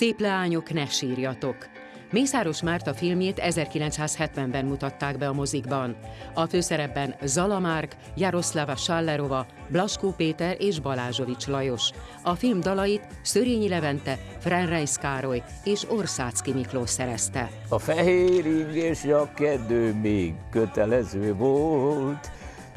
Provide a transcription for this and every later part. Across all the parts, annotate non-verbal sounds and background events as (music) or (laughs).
Szép leányok, ne sírjatok! Mészáros Márta filmjét 1970-ben mutatták be a mozikban. A főszerepben Zala Márk, Sallerova, Blaskó Péter és Balázsovics Lajos. A film dalait Szörényi Levente, Frenreis Károly és Orszácki Miklós szerezte. A fehér ingés kedő még kötelező volt,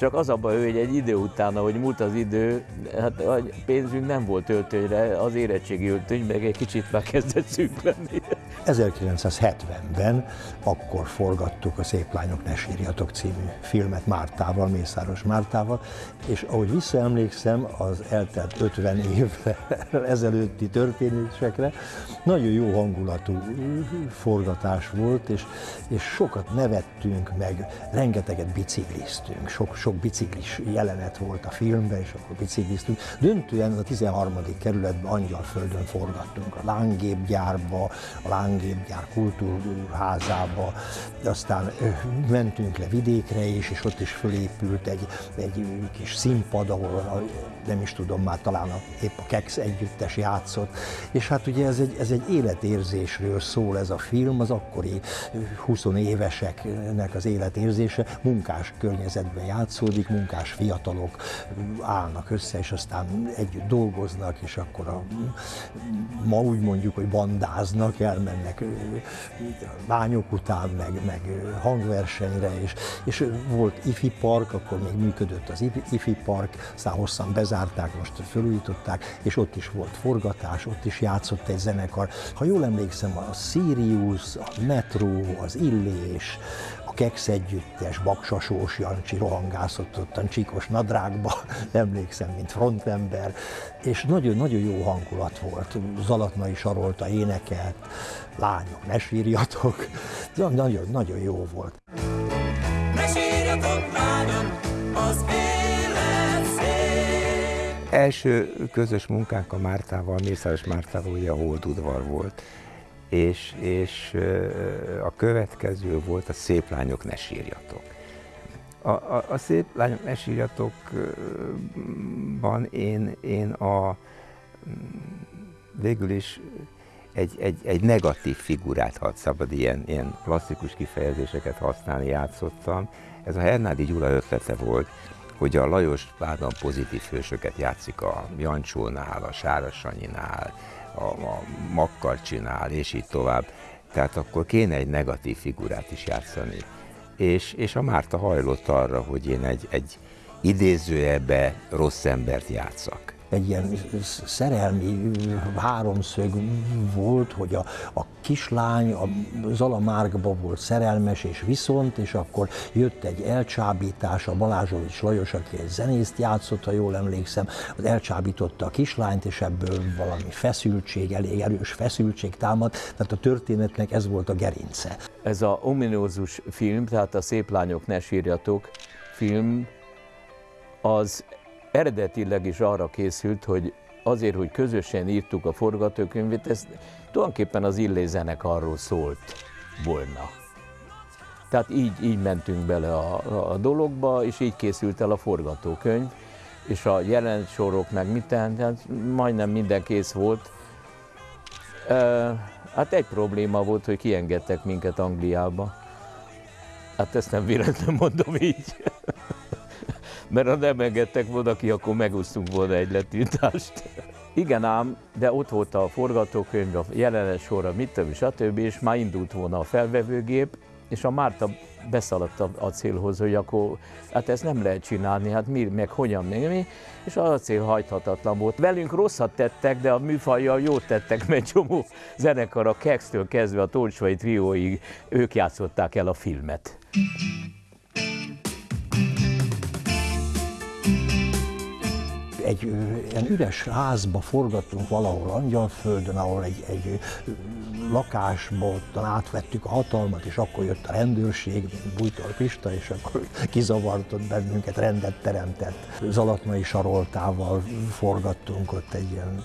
csak az a baj, hogy egy idő után, ahogy múlt az idő, hát a pénzünk nem volt öltönyre, az érettségi öltöny meg egy kicsit már kezdett szűk lenni. 1970-ben akkor forgattuk a Szép lányok ne sírjatok című filmet Mártával, Mészáros Mártával, és ahogy visszaemlékszem az eltelt 50 évre ezelőtti történésekre, nagyon jó hangulatú forgatás volt, és, és sokat nevettünk meg, rengeteget bicikliztünk, sok, sok biciklis jelenet volt a filmben, és akkor bicikliztünk. Döntően a 13. kerületben Angyalföldön forgattunk, a lángépgyárba, a lángépgyár kultúrházába, aztán mentünk le vidékre is, és ott is fölépült egy, egy kis színpad, ahol nem is tudom, már talán a, épp a Kex együttes játszott, és hát ugye ez egy, ez egy életérzésről szól ez a film, az akkori 20 éveseknek az életérzése, munkás környezetben játszódik, munkás fiatalok állnak össze, és aztán együtt dolgoznak, és akkor a, ma úgy mondjuk, hogy bandáznak, elmennek lányok után, meg, meg hangversenyre, és, és volt ifi park, akkor még működött az ifi park, aztán hosszan bezárták, most felújították, és ott is volt forgatás, ott is játszott egy zenekar. Ha jól emlékszem, a Sirius, a Metro, az Illés, a Kex együttes, Baksasós Jancsi rohangászott ottan csíkos nadrágba, (laughs) emlékszem, mint frontember, és nagyon-nagyon jó hangulat volt. Zalatnai Sarolta énekelt, lányok, ne sírjatok, nagyon, nagyon jó volt. Ne sírjatok, lányok, az élet szép. Első közös munkánk a Mártával, Mészáros Mártával ugye a Holdudvar volt és, és a következő volt a Szép lányok ne sírjatok. A, a, a Szép lányok ne sírjatokban én, én a végül is egy, egy, egy negatív figurát, ha szabad ilyen, ilyen klasszikus kifejezéseket használni, játszottam. Ez a Hernádi Gyula ötlete volt, hogy a Lajos Pádon pozitív hősöket játszik a Jancsónál, a Sárasanyinál, a, a makkal csinál, és így tovább. Tehát akkor kéne egy negatív figurát is játszani. És, és a Márta hajlott arra, hogy én egy, egy idézőjebe rossz embert játszak egy ilyen szerelmi háromszög volt, hogy a, a kislány a Zala Márkba volt szerelmes és viszont, és akkor jött egy elcsábítás, a Balázsovics Lajos, aki egy zenészt játszott, ha jól emlékszem, az elcsábította a kislányt, és ebből valami feszültség, elég erős feszültség támad, tehát a történetnek ez volt a gerince. Ez a ominózus film, tehát a Szép lányok ne sírjatok film, az eredetileg is arra készült, hogy azért, hogy közösen írtuk a forgatókönyvét, ez tulajdonképpen az Illé arról szólt volna. Tehát így, így mentünk bele a, a dologba, és így készült el a forgatókönyv, és a sorok meg mit tehát majdnem minden kész volt. E, hát egy probléma volt, hogy kiengedtek minket Angliába. Hát ezt nem véletlenül mondom így mert ha nem engedtek volna ki, akkor megosztunk volna egy letiltást. Igen ám, de ott volt a forgatókönyv, a jelenet sorra, mit több, stb. és már indult volna a felvevőgép, és a Márta beszaladt a, célhoz, hogy akkor hát ezt nem lehet csinálni, hát mi, meg hogyan, meg mi, és a cél hajthatatlan volt. Velünk rosszat tettek, de a műfajjal jót tettek, mert csomó zenekar a Kex-től kezdve a Tolcsvai trióig, ők játszották el a filmet. Egy ilyen üres házba forgattunk valahol Angyalföldön, ahol egy, egy lakásba ottan átvettük a hatalmat, és akkor jött a rendőrség, Bújtor Pista, és akkor kizavartott bennünket, rendet teremtett. Zalatnai Saroltával forgattunk ott egy ilyen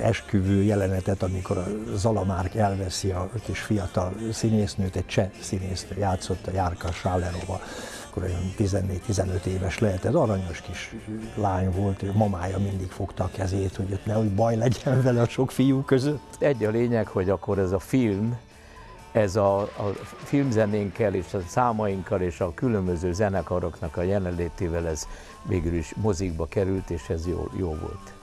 esküvő jelenetet, amikor a Zalamárk elveszi a kis fiatal színésznőt, egy cseh színésznő játszott, a Járka Sálerova akkor olyan 14-15 éves lehet, ez aranyos kis lány volt, mamája mindig fogta a kezét, hogy ott nehogy baj legyen vele a sok fiú között. Egy a lényeg, hogy akkor ez a film, ez a, a filmzenénkkel és a számainkkal és a különböző zenekaroknak a jelenlétével ez végül is mozikba került, és ez jó, jó volt.